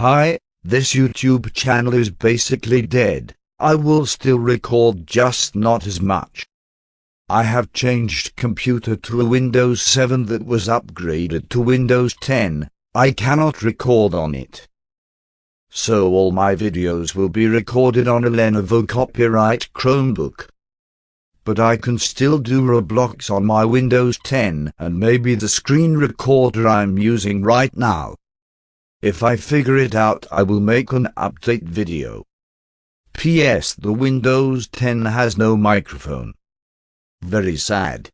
Hi, this YouTube channel is basically dead. I will still record just not as much. I have changed computer to a Windows 7 that was upgraded to Windows 10. I cannot record on it. So all my videos will be recorded on a Lenovo copyright Chromebook. But I can still do Roblox on my Windows 10 and maybe the screen recorder I'm using right now. If I figure it out I will make an update video. P.S. The Windows 10 has no microphone. Very sad.